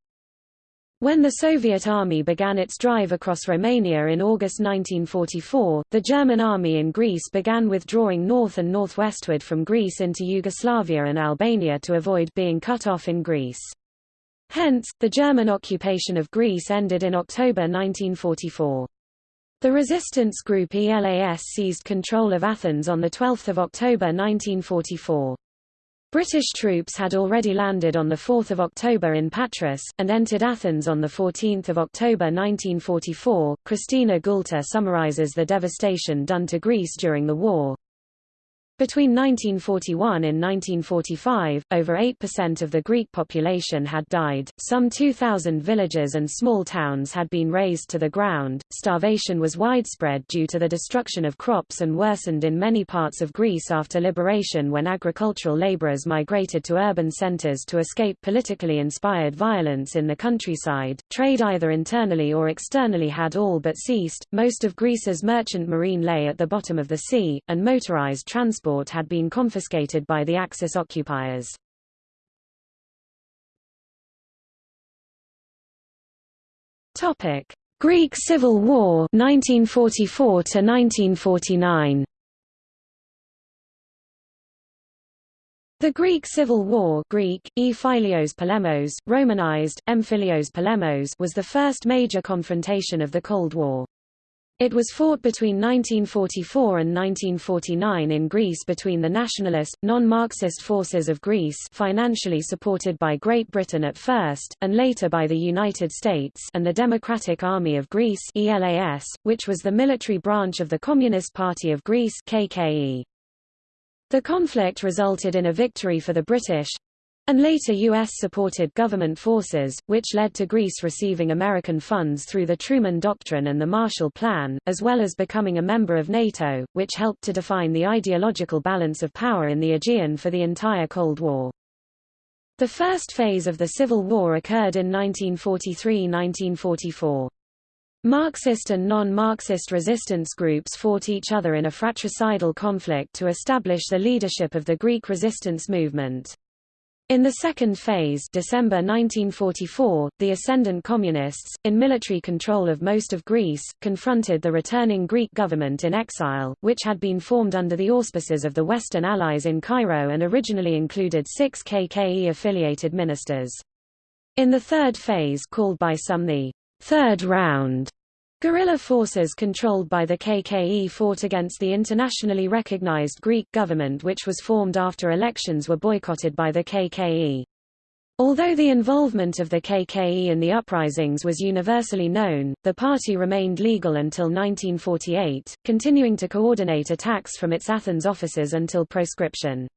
When the Soviet Army began its drive across Romania in August 1944, the German army in Greece began withdrawing north and northwestward from Greece into Yugoslavia and Albania to avoid being cut off in Greece. Hence, the German occupation of Greece ended in October 1944. The resistance group ELAS seized control of Athens on 12 October 1944. British troops had already landed on 4 October in Patras, and entered Athens on 14 October 1944. Christina Goulter summarizes the devastation done to Greece during the war. Between 1941 and 1945, over 8% of the Greek population had died, some 2,000 villages and small towns had been razed to the ground, starvation was widespread due to the destruction of crops and worsened in many parts of Greece after liberation when agricultural laborers migrated to urban centers to escape politically inspired violence in the countryside. Trade either internally or externally had all but ceased, most of Greece's merchant marine lay at the bottom of the sea, and motorized transport transport had been confiscated by the Axis occupiers. Topic: Greek Civil War 1944 to 1949. The Greek Civil War Greek, e Polemos, Romanized, Emphilios Polemos was the first major confrontation of the Cold War. It was fought between 1944 and 1949 in Greece between the nationalist, non-Marxist forces of Greece financially supported by Great Britain at first, and later by the United States and the Democratic Army of Greece ELAS, which was the military branch of the Communist Party of Greece KKE. The conflict resulted in a victory for the British, and later U.S.-supported government forces, which led to Greece receiving American funds through the Truman Doctrine and the Marshall Plan, as well as becoming a member of NATO, which helped to define the ideological balance of power in the Aegean for the entire Cold War. The first phase of the Civil War occurred in 1943–1944. Marxist and non-Marxist resistance groups fought each other in a fratricidal conflict to establish the leadership of the Greek resistance movement. In the second phase December 1944, the ascendant communists, in military control of most of Greece, confronted the returning Greek government in exile, which had been formed under the auspices of the Western Allies in Cairo and originally included six KKE-affiliated ministers. In the third phase called by some the third round, Guerrilla forces controlled by the KKE fought against the internationally recognized Greek government which was formed after elections were boycotted by the KKE. Although the involvement of the KKE in the uprisings was universally known, the party remained legal until 1948, continuing to coordinate attacks from its Athens offices until proscription.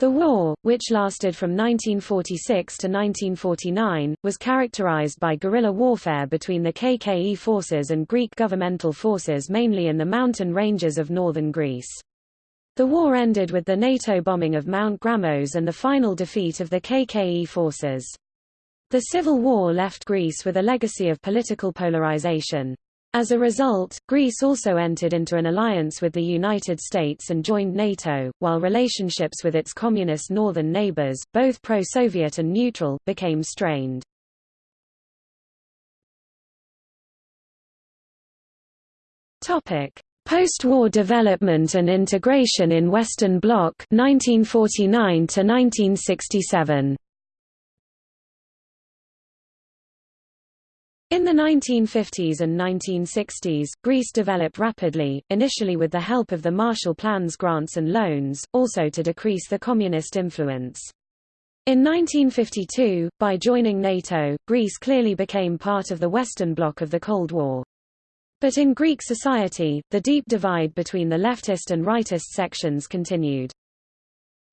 The war, which lasted from 1946 to 1949, was characterized by guerrilla warfare between the KKE forces and Greek governmental forces mainly in the mountain ranges of northern Greece. The war ended with the NATO bombing of Mount Grammos and the final defeat of the KKE forces. The civil war left Greece with a legacy of political polarization. As a result, Greece also entered into an alliance with the United States and joined NATO, while relationships with its communist northern neighbors, both pro-Soviet and neutral, became strained. Post-war development and integration in Western Bloc 1949 to 1967. In the 1950s and 1960s, Greece developed rapidly, initially with the help of the Marshall Plan's grants and loans, also to decrease the communist influence. In 1952, by joining NATO, Greece clearly became part of the Western Bloc of the Cold War. But in Greek society, the deep divide between the leftist and rightist sections continued.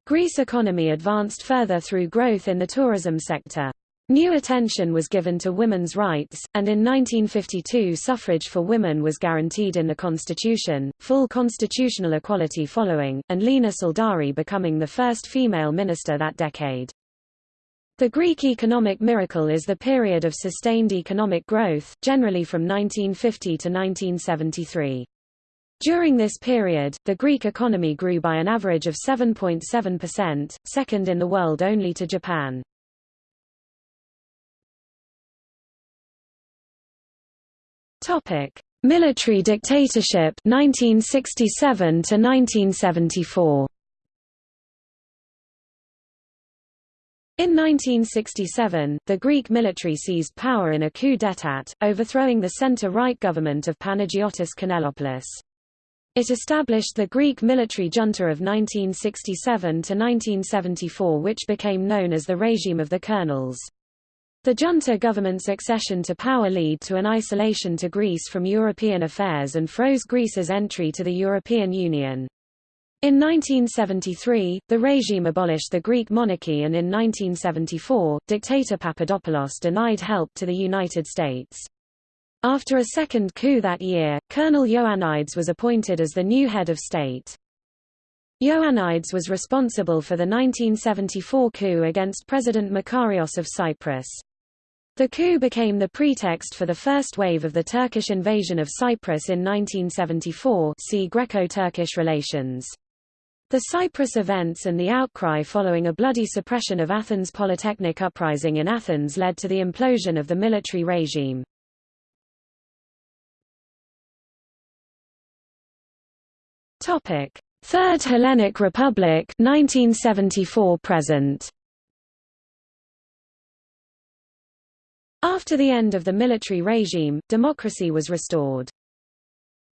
Greece economy advanced further through growth in the tourism sector. New attention was given to women's rights, and in 1952 suffrage for women was guaranteed in the constitution, full constitutional equality following, and Lina Tsaldari becoming the first female minister that decade. The Greek economic miracle is the period of sustained economic growth, generally from 1950 to 1973. During this period, the Greek economy grew by an average of 7.7%, second in the world only to Japan. Topic: Military dictatorship 1967 to 1974. In 1967, the Greek military seized power in a coup d'état, overthrowing the centre-right government of Panagiotis Kanellopoulos. It established the Greek military junta of 1967 to 1974 which became known as the regime of the colonels. The junta government's accession to power led to an isolation to Greece from European affairs and froze Greece's entry to the European Union. In 1973, the regime abolished the Greek monarchy and in 1974, dictator Papadopoulos denied help to the United States. After a second coup that year, Colonel Ioannides was appointed as the new head of state. Ioannides was responsible for the 1974 coup against President Makarios of Cyprus. The coup became the pretext for the first wave of the Turkish invasion of Cyprus in 1974 see Greco-Turkish relations. The Cyprus events and the outcry following a bloody suppression of Athens Polytechnic uprising in Athens led to the implosion of the military regime. Third Hellenic Republic 1974 present. After the end of the military regime, democracy was restored.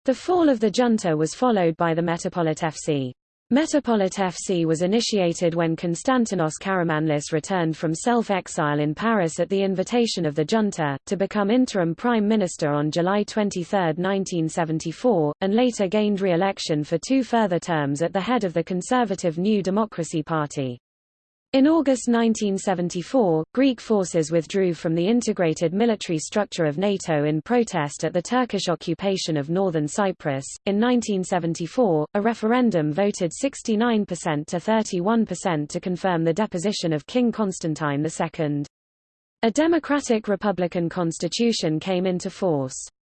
The fall of the junta was followed by the Metapolitefsi. Metropolitefsi was initiated when Konstantinos Karamanlis returned from self-exile in Paris at the invitation of the junta, to become interim prime minister on July 23, 1974, and later gained re-election for two further terms at the head of the conservative New Democracy Party. In August 1974, Greek forces withdrew from the integrated military structure of NATO in protest at the Turkish occupation of northern Cyprus. In 1974, a referendum voted 69% to 31% to confirm the deposition of King Constantine II. A democratic republican constitution came into force.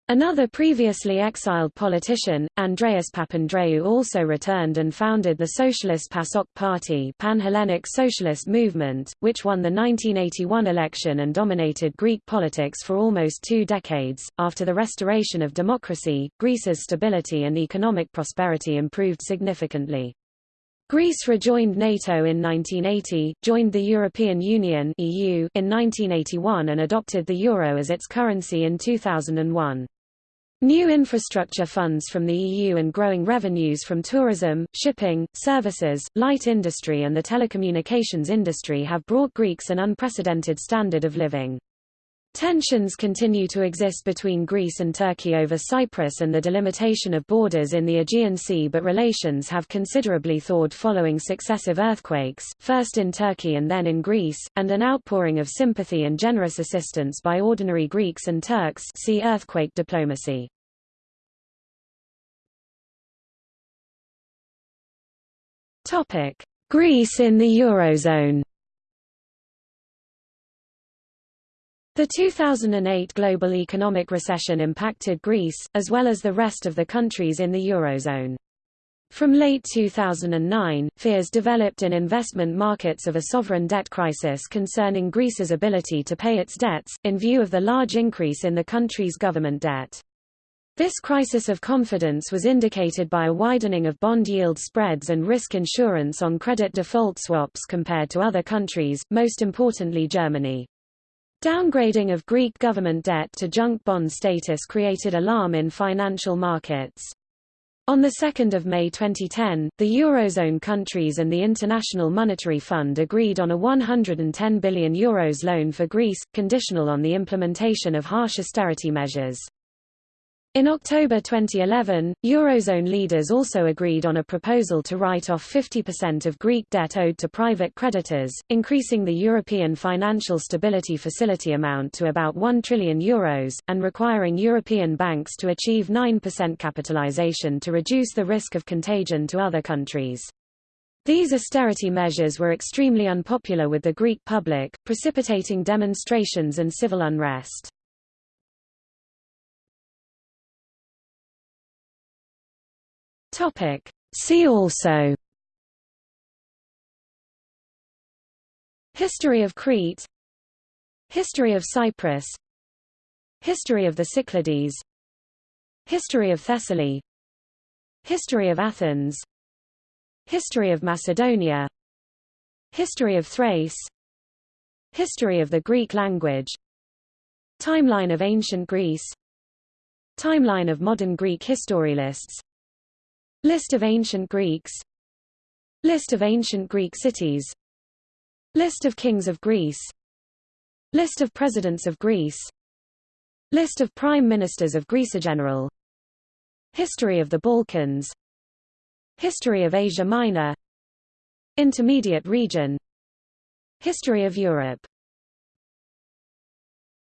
Another previously exiled politician, Andreas Papandreou also returned and founded the Socialist PASOK Party Pan-Hellenic Socialist Movement, which won the 1981 election and dominated Greek politics for almost two decades. After the restoration of democracy, Greece's stability and economic prosperity improved significantly. Greece rejoined NATO in 1980, joined the European Union (EU) in 1981 and adopted the euro as its currency in 2001. New infrastructure funds from the EU and growing revenues from tourism, shipping, services, light industry and the telecommunications industry have brought Greeks an unprecedented standard of living. Tensions continue to exist between Greece and Turkey over Cyprus and the delimitation of borders in the Aegean Sea but relations have considerably thawed following successive earthquakes, first in Turkey and then in Greece, and an outpouring of sympathy and generous assistance by ordinary Greeks and Turks see earthquake diplomacy. Greece in the Eurozone The 2008 global economic recession impacted Greece, as well as the rest of the countries in the Eurozone. From late 2009, fears developed in investment markets of a sovereign debt crisis concerning Greece's ability to pay its debts, in view of the large increase in the country's government debt. This crisis of confidence was indicated by a widening of bond yield spreads and risk insurance on credit default swaps compared to other countries, most importantly Germany. Downgrading of Greek government debt to junk bond status created alarm in financial markets. On 2 May 2010, the Eurozone countries and the International Monetary Fund agreed on a €110 billion Euros loan for Greece, conditional on the implementation of harsh austerity measures. In October 2011, Eurozone leaders also agreed on a proposal to write off 50% of Greek debt owed to private creditors, increasing the European Financial Stability Facility amount to about 1 trillion euros, and requiring European banks to achieve 9% capitalization to reduce the risk of contagion to other countries. These austerity measures were extremely unpopular with the Greek public, precipitating demonstrations and civil unrest. Topic. See also History of Crete History of Cyprus History of the Cyclades History of Thessaly History of Athens History of Macedonia History of Thrace History of the Greek language Timeline of ancient Greece Timeline of modern Greek historialists List of ancient Greeks. List of ancient Greek cities. List of kings of Greece. List of presidents of Greece. List of prime ministers of Greece General. History of the Balkans. History of Asia Minor. Intermediate region. History of Europe